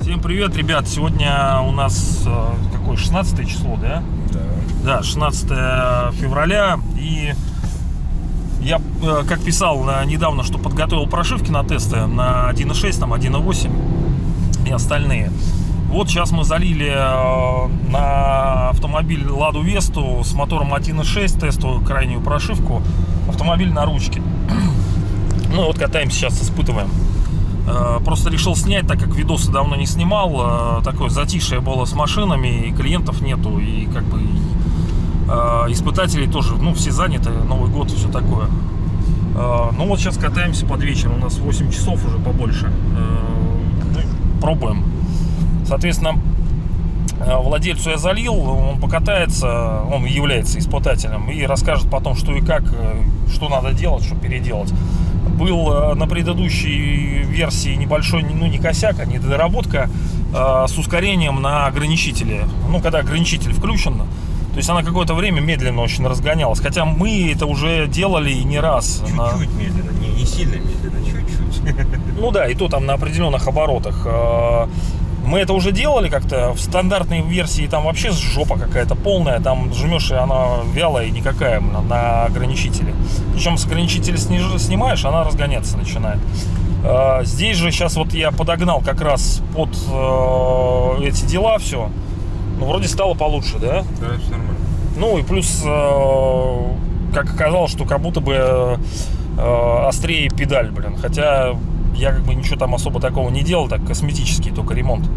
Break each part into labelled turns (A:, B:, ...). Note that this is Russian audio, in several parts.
A: Всем привет, ребят! Сегодня у нас э, какое 16 число, да?
B: Да.
A: Да, 16 февраля. И я, э, как писал э, недавно, что подготовил прошивки на тесты на 1.6, там 1.8 и остальные. Вот сейчас мы залили э, на автомобиль Ладу Весту с мотором 1.6 тестовую крайнюю прошивку. Автомобиль на ручке. Ну вот катаемся сейчас, испытываем. Э, Просто решил снять, так как видосы давно не снимал. Э, Такое затишье было с машинами, и клиентов нету, и как бы и, испытателей тоже, ну, все заняты, Новый год и все такое. Ну вот сейчас катаемся под вечер, у нас 8 часов уже побольше. Ну, Пробуем. Соответственно, э, владельцу я залил, он покатается, он является испытателем и расскажет потом, что и как, э, что надо делать, что переделать. Был э, на предыдущей версии небольшой, ну не косяк, а недоработка э, с ускорением на ограничителе. Ну, когда ограничитель включен, то есть она какое-то время медленно очень разгонялась. Хотя мы это уже делали и не раз. на-
B: Чуть-чуть медленно, не, не сильно медленно, чуть-чуть.
A: ну да, и то там на определенных оборотах. Мы это уже делали как-то в стандартной версии, там вообще жопа какая-то полная, там жмешь, и она вялая и никакая на, на ограничителе. Причем с ограничителя снимаешь, она разгоняться начинает. Э, Здесь же сейчас вот я подогнал как раз под э, эти дела все. Ну, вроде стало получше, да?
B: Да, все нормально.
A: Ну и плюс, э, как оказалось, что как будто бы острее педаль, блин. Хотя я как бы ничего там особо такого не делал, так косметический только ремонт.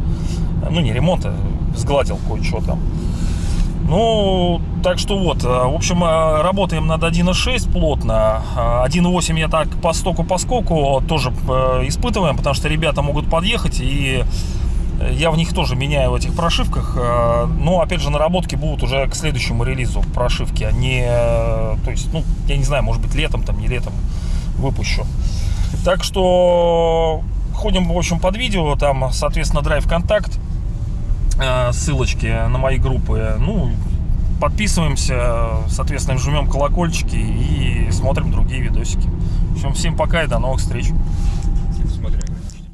A: Ну не ремонт, а сгладил кое-что там. Ну, так что вот, э, в общем, э, работаем над 1.6 плотно. Э, 1.8 я так по стоку по скоку тоже э, испытываем, потому что ребята могут подъехать и я в них тоже меняю в этих прошивках. э, Но, опять же, наработки будут уже к следующему релизу прошивки, а не... э, То есть, ну, я не знаю, может быть, летом, там, не летом выпущу. Так что ходим, в общем, под видео. Там, соответственно, драйв контакт. э, Ссылочки на мои группы. Ну, подписываемся, соответственно, жмем колокольчики и смотрим другие видосики. В общем, всем пока и до новых встреч.